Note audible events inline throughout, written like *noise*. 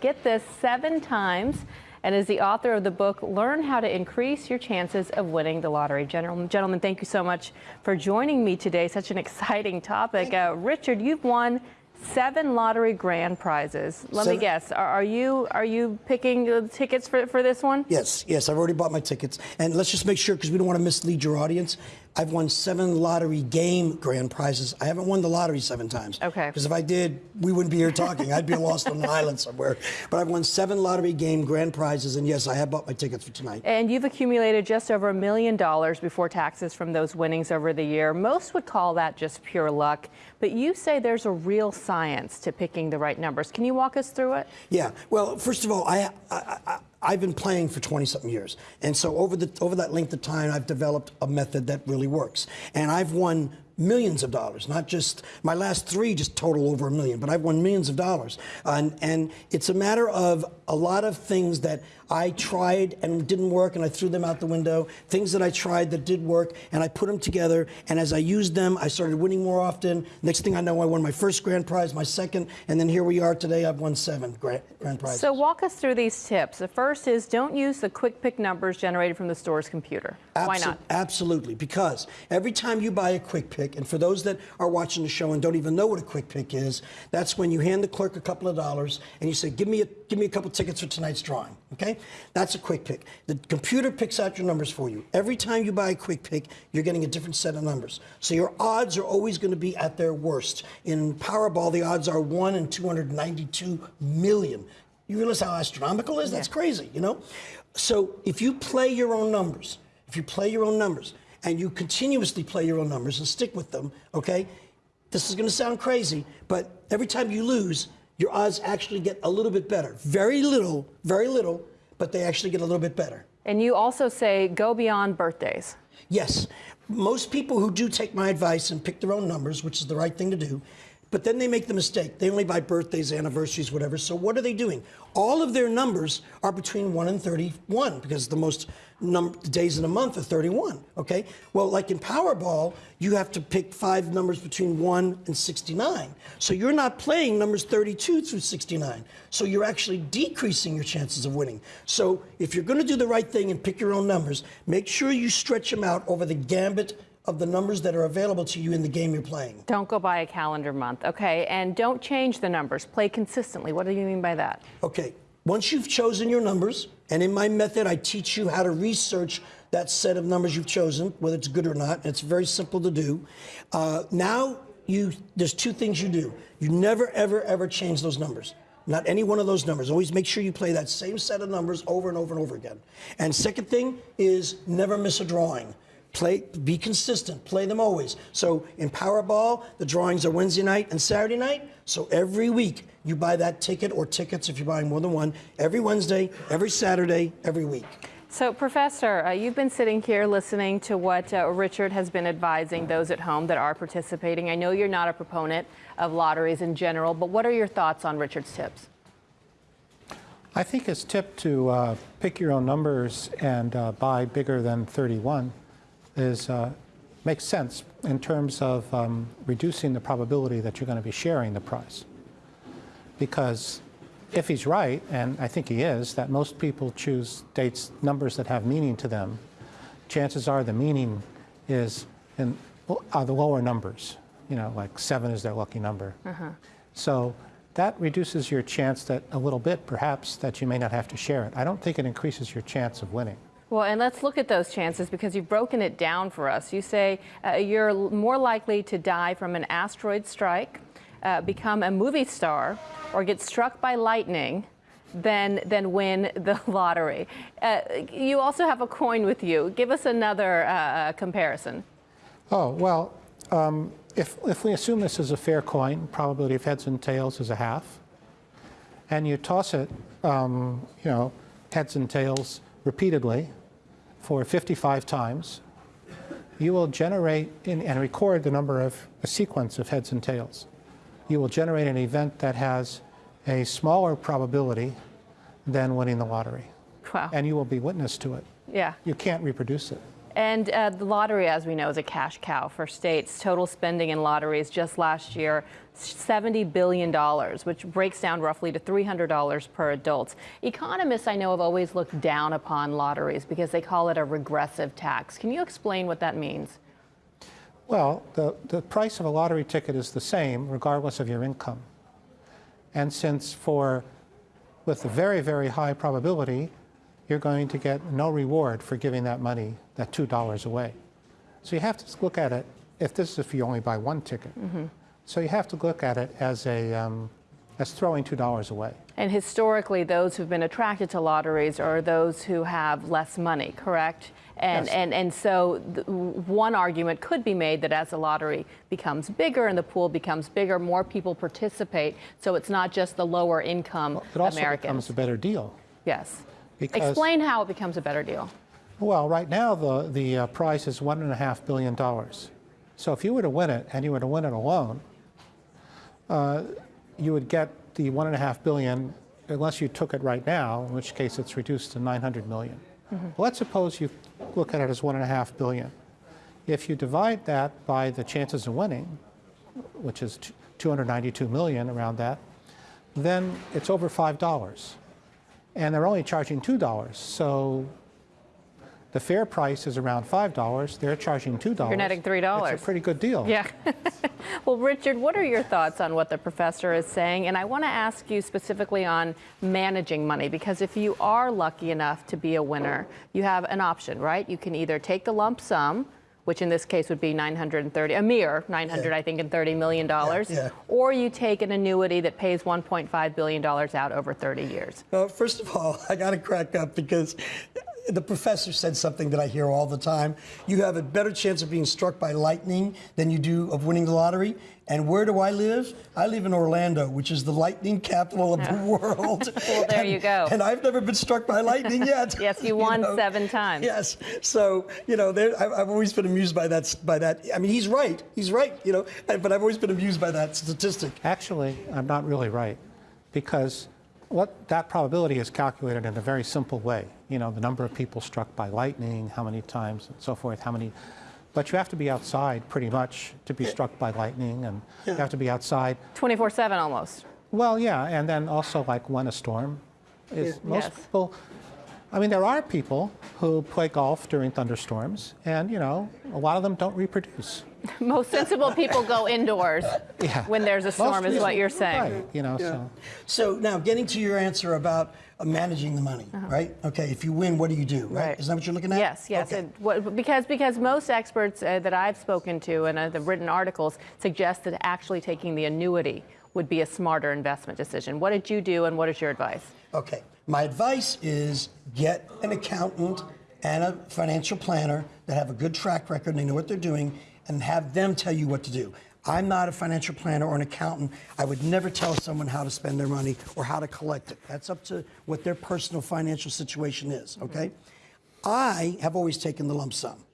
Get this seven times and is the author of the book Learn How to Increase Your Chances of Winning the Lottery. Gentlemen, gentlemen thank you so much for joining me today. Such an exciting topic. Uh, Richard, you've won seven lottery grand prizes. Let seven. me guess. Are, are, you are you picking the tickets for, for this one? Yes, yes. I've already bought my tickets. And let's just make sure, because we don't want to mislead your audience. I've won seven lottery game grand prizes. I haven't won the lottery seven times. Okay. Because if I did, we wouldn't be here talking. I'd be lost on an island somewhere. But I've won seven lottery game grand prizes, and yes, I have bought my tickets for tonight. And you've accumulated just over a million dollars before taxes from those winnings over the year. Most would call that just pure luck. But you say there's a real science to picking the right numbers. Can you walk us through it? Yeah. Well, first of all, I, I, I I've been playing for 20 something years. And so over the over that length of time I've developed a method that really works. And I've won millions of dollars, not just my last three just total over a million, but I've won millions of dollars. And, and it's a matter of a lot of things that I tried and didn't work and I threw them out the window, things that I tried that did work and I put them together. And as I used them, I started winning more often. Next thing I know, I won my first grand prize, my second, and then here we are today, I've won seven grand, grand prizes. So walk us through these tips. The first is don't use the quick pick numbers generated from the store's computer. Why not? Absolutely, because every time you buy a quick pick, and for those that are watching the show and don't even know what a quick pick is, that's when you hand the clerk a couple of dollars and you say, give me a, give me a couple tickets for tonight's drawing, okay? That's a quick pick. The computer picks out your numbers for you. Every time you buy a quick pick, you're getting a different set of numbers. So your odds are always going to be at their worst. In Powerball, the odds are 1 in 292 million. You realize how astronomical it is? That's crazy, you know? So if you play your own numbers, if you play your own numbers and you continuously play your own numbers and stick with them, okay? This is going to sound crazy, but every time you lose, your odds actually get a little bit better. Very little, very little, but they actually get a little bit better. And you also say go beyond birthdays. Yes. Most people who do take my advice and pick their own numbers, which is the right thing to do, but then they make the mistake. They only buy birthdays, anniversaries, whatever. So what are they doing? All of their numbers are between 1 and 31 because the most days in a month are 31, okay? Well, like in Powerball, you have to pick five numbers between 1 and 69. So you're not playing numbers 32 through 69. So you're actually decreasing your chances of winning. So if you're going to do the right thing and pick your own numbers, make sure you stretch them out over the gambit of the numbers that are available to you in the game you're playing. Don't go by a calendar month, okay? And don't change the numbers. Play consistently. What do you mean by that? Okay. Once you've chosen your numbers, and in my method, I teach you how to research that set of numbers you've chosen, whether it's good or not. It's very simple to do. Uh, now, you there's two things you do. You never, ever, ever change those numbers. Not any one of those numbers. Always make sure you play that same set of numbers over and over and over again. And second thing is never miss a drawing. Play, be consistent, play them always. So in Powerball, the drawings are Wednesday night and Saturday night. So every week you buy that ticket or tickets if you're buying more than one, every Wednesday, every Saturday, every week. So, Professor, uh, you've been sitting here listening to what uh, Richard has been advising those at home that are participating. I know you're not a proponent of lotteries in general, but what are your thoughts on Richard's tips? I think his tip to uh, pick your own numbers and uh, buy bigger than 31 is, uh, makes sense in terms of um, reducing the probability that you're going to be sharing the prize. Because if he's right, and I think he is, that most people choose dates, numbers that have meaning to them, chances are the meaning is in uh, the lower numbers. You know, like seven is their lucky number. Uh -huh. So that reduces your chance that a little bit, perhaps, that you may not have to share it. I don't think it increases your chance of winning. Well, and let's look at those chances because you've broken it down for us. You say uh, you're more likely to die from an asteroid strike, uh, become a movie star, or get struck by lightning than, than win the *laughs* lottery. Uh, you also have a coin with you. Give us another uh, uh, comparison. Oh, well, um, if, if we assume this is a fair coin, probability of heads and tails is a half, and you toss it, um, you know, heads and tails repeatedly, for 55 times, you will generate in, and record the number of a sequence of heads and tails. You will generate an event that has a smaller probability than winning the lottery. Wow. And you will be witness to it. Yeah. You can't reproduce it. And uh, the lottery, as we know, is a cash cow for states. Total spending in lotteries just last year, $70 billion, which breaks down roughly to $300 per adult. Economists, I know, have always looked down upon lotteries because they call it a regressive tax. Can you explain what that means? Well, the, the price of a lottery ticket is the same regardless of your income. And since for, with a very, very high probability, you're going to get no reward for giving that money, that $2 away. So you have to look at it, if this is if you only buy one ticket. So you have to look at it as a, um, as throwing $2 away. And historically, those who've been attracted to lotteries are those who have less money, correct? And, Yes. and, and so th- one argument could be made that as the lottery becomes bigger and the pool becomes bigger, more people participate. So it's not just the lower income It also Americans. becomes a better deal. yes. Because- Explain how it becomes a better deal. Well, right now the, the uh, price is $1.5 billion. So if you were to win it, and you were to win it alone, uh, you would get the 1.5 billion unless you took it right now, in which case it's reduced to 900 million. Well, let's suppose you look at it as 1.5 billion. If you divide that by the chances of winning, which is t- 292 million around that, then it's over $5. And they're only charging $2. So the fair price is around $5. They're charging $2. You're netting $3. It's a pretty good deal. Yeah. *laughs* well, Richard, what are your thoughts on what the professor is saying? And I want to ask you specifically on managing money, because if you are lucky enough to be a winner, you have an option, right? You can either take the lump sum, which in this case would be 930, a mere 900, Yeah. I think, and 30 million dollars, yeah. or you take an annuity that pays 1.5 billion dollars out over 30 years. Well, first of all, *laughs* I got to crack up because the professor said something that I hear all the time. You have a better chance of being struck by lightning than you do of winning the lottery. And where do I live? I live in Orlando, which is the lightning capital of the world. *laughs* Well, there And- you go. And I've never been struck by lightning yet. *laughs* Yes, you *laughs* won seven times. Yes. So you know, there, I've, I've always been amused by that. By that. I mean, he's right. He's right. You know, but I've always been amused by that statistic. Actually, I'm not really right because what that probability is calculated in a very simple way. You know, the number of people struck by lightning, how many times, and so forth, how many. But you have to be outside pretty much to be struck by lightning, and you have to be outside 24 7 almost. Well, yeah, and then also like when a storm is most Yes. people. I mean, there are people who play golf during thunderstorms, and you know, a lot of them don't reproduce. *laughs* Most sensible people go indoors *laughs* Yeah. when there's a storm, Most is what you're saying. Right, you know, so So now, getting to your answer about uh, managing the money, right? Okay, if you win, what do you do? Right? Right. Isn't that what you're looking at? Yes, yes. Okay. And what, because because most experts uh, that I've spoken to and uh, the written articles suggest that actually taking the annuity would be a smarter investment decision. What did you do, and what is your advice? Okay. My advice is get an accountant and a financial planner that have a good track record and they know what they're doing, and have them tell you what to do. I'm not a financial planner or an accountant. I would never tell someone how to spend their money or how to collect it. That's up to what their personal financial situation is, okay? I have always taken the lump sum.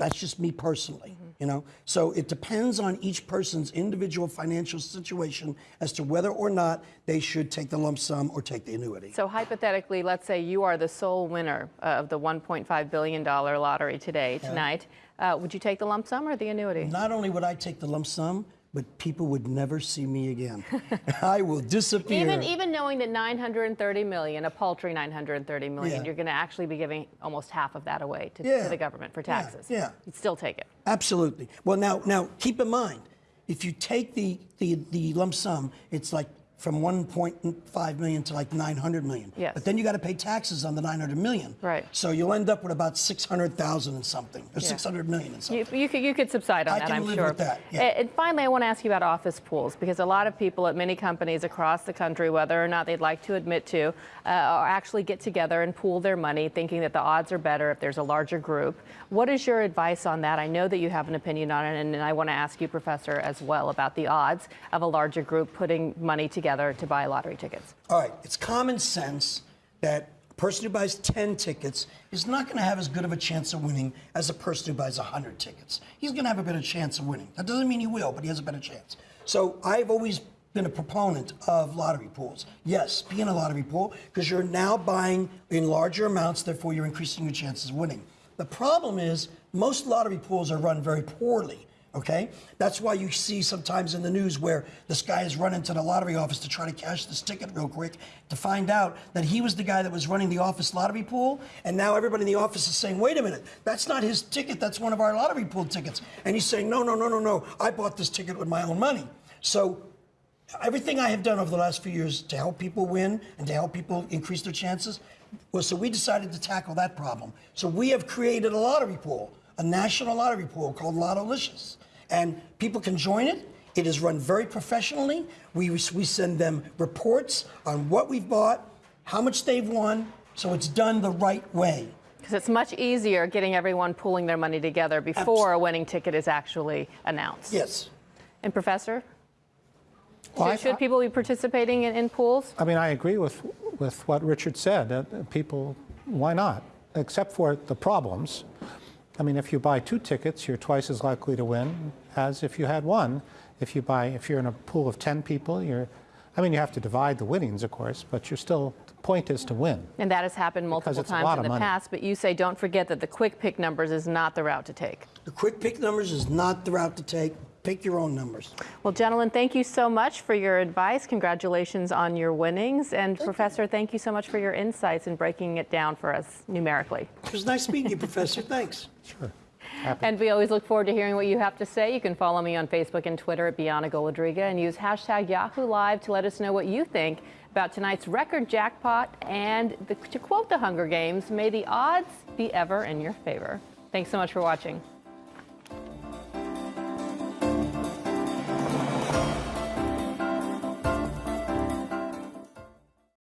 That's just me personally, you know? So it depends on each person's individual financial situation as to whether or not they should take the lump sum or take the annuity. So hypothetically, let's say you are the sole winner of the 1.5 billion dollar lottery today, tonight. Uh, would you take the lump sum or the annuity? Not only would I take the lump sum, but people would never see me again. *laughs* I will disappear. Even even knowing that 930 million, a paltry 930 million, Yeah. you're going to actually be giving almost half of that away to, Yeah. to the government for Yeah, taxes. yeah. You'd still take it. Absolutely. Well, now, now keep in mind, if you take the, the, the lump sum, it's like from 1.5 million to like 900 million. Yes. But then you got to pay taxes on the 900 million. Right. So you'll end up with about 600,000 and something, or Yeah. 600 million and something. You, you, could, you could subside on I that, can I'm live sure. with that, yeah. And, finally, I want to ask you about office pools because a lot of people at many companies across the country, whether or not they'd like to admit to, uh, actually get together and pool their money, thinking that the odds are better if there's a larger group. What is your advice on that? I know that you have an opinion on it, and I want to ask you, Professor, as well about the odds of a larger group putting money together to buy lottery tickets. All right, it's common sense that a person who buys 10 tickets is not going to have as good of a chance of winning as a person who buys 100 tickets. He's going to have a better chance of winning. That doesn't mean he will, but he has a better chance. So I've always been a proponent of lottery pools. Yes, be in a lottery pool because you're now buying in larger amounts, therefore you're increasing your chances of winning. The problem is most lottery pools are run very poorly. Okay, that's why you see sometimes in the news where this guy is running to the lottery office to try to cash this ticket real quick to find out that he was the guy that was running the office lottery pool, and now everybody in the office is saying, "Wait a minute, that's not his ticket. That's one of our lottery pool tickets." And he's saying, "No, no, no, no, no. I bought this ticket with my own money." So everything I have done over the last few years to help people win and to help people increase their chances was so we decided to tackle that problem. So we have created a lottery pool, a national lottery pool called Lottolicious. And people can join it. It is run very professionally. We, we send them reports on what we've bought, how much they've won, so it's done the right way. Because it's much easier getting everyone pooling their money together before a winning ticket is actually announced. Yes. And Professor, Well, I- should, should people be participating in, in pools? I mean, I agree with, with what Richard said. Uh, people, why not? Except for the problems. I mean, if you buy two tickets, you're twice as likely to win as if you had one. If you buy, if you're in a pool of 10 people, you're, I mean, you have to divide the winnings, of course, but you're still, the point is to win. And that has happened multiple times in the money. past, but you say don't forget that the quick pick numbers is not the route to take. The quick pick numbers is not the route to take. Pick your own numbers. Well, gentlemen, thank you so much for your advice. Congratulations on your winnings. And Professor, thank you so much for your insights in breaking it down for us numerically. It was nice meeting you, Professor. Thanks. Sure. Happy. And we always look forward to hearing what you have to say. You can follow me on Facebook and Twitter at Bianna Golodryga and use hashtag Yahoo Live to let us know what you think about tonight's record jackpot. And the, to quote the Hunger Games, may the odds be ever in your favor. Thanks so much for watching.